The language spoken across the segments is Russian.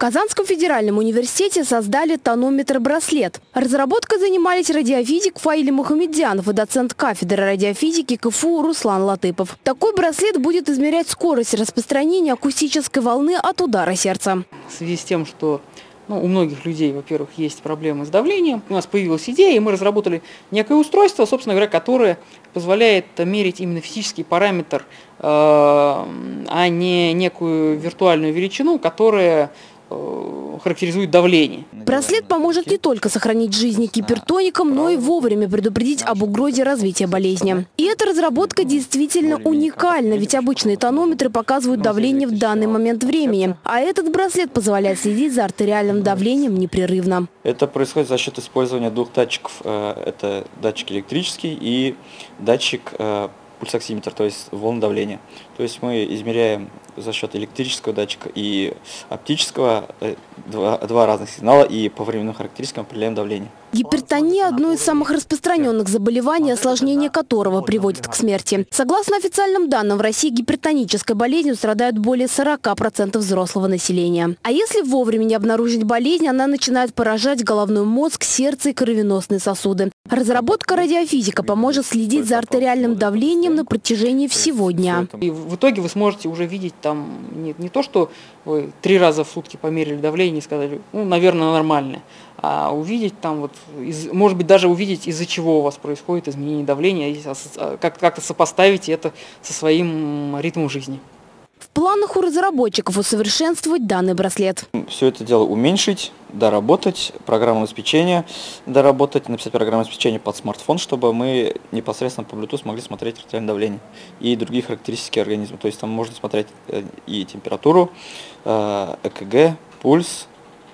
Казанском федеральном университете создали тонометр-браслет. Разработкой занимались радиофизик Фаили Мухамедзянов и доцент кафедры радиофизики КФУ Руслан Латыпов. Такой браслет будет измерять скорость распространения акустической волны от удара сердца. В связи с тем, что ну, у многих людей, во-первых, есть проблемы с давлением. У нас появилась идея, и мы разработали некое устройство, собственно говоря, которое позволяет мерить именно физический параметр, э, а не некую виртуальную величину, которая характеризует давление. Браслет поможет не только сохранить жизни гипертоникам, но и вовремя предупредить об угрозе развития болезни. И эта разработка действительно уникальна, ведь обычные тонометры показывают давление в данный момент времени. А этот браслет позволяет следить за артериальным давлением непрерывно. Это происходит за счет использования двух датчиков. Э, это датчик электрический и датчик э, пульсоксиметр, то есть волн давления. То есть мы измеряем за счет электрического датчика и оптического э, два, два разных сигнала и по временным характеристикам определяем давление. Гипертония – одно из самых распространенных заболеваний, осложнение которого приводит к смерти. Согласно официальным данным, в России гипертонической болезнью страдают более 40% взрослого населения. А если вовремя не обнаружить болезнь, она начинает поражать головной мозг, сердце и кровеносные сосуды. Разработка радиофизика поможет следить за артериальным давлением на протяжении всего дня. И в итоге вы сможете уже видеть там не, не то, что вы три раза в сутки померили давление и сказали, ну, наверное, нормальное, а увидеть там вот, из, может быть, даже увидеть, из-за чего у вас происходит изменение давления, а, как-то сопоставить это со своим ритмом жизни. В планах у разработчиков усовершенствовать данный браслет. Все это дело уменьшить, доработать, программное обеспечение доработать, написать программное обеспечение под смартфон, чтобы мы непосредственно по Bluetooth могли смотреть артериальное давление и другие характеристики организма. То есть там можно смотреть э, и температуру, э, ЭКГ, пульс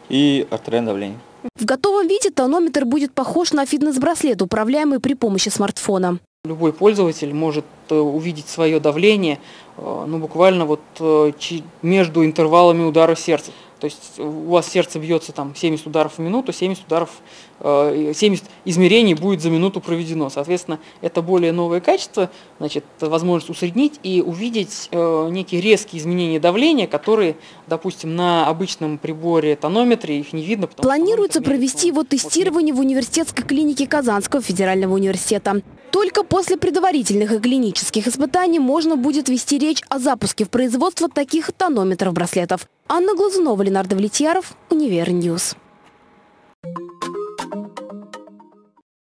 и артериальное давление. В готовом виде тонометр будет похож на фитнес-браслет, управляемый при помощи смартфона. Любой пользователь может э, увидеть свое давление ну, буквально вот между интервалами удара сердца. То есть у вас сердце бьется там 70 ударов в минуту, 70 ударов, 70 э, измерений будет за минуту проведено. Соответственно, это более новое качество, значит, возможность усреднить и увидеть э, некие резкие изменения давления, которые, допустим, на обычном приборе тонометре их не видно. Планируется провести его тестирование в университетской клинике Казанского федерального университета. Только после предварительных и клинических испытаний можно будет вести речь о запуске в производство таких тонометров-браслетов. Анна Глазунова, Ленар Давлетьяров, Univer News.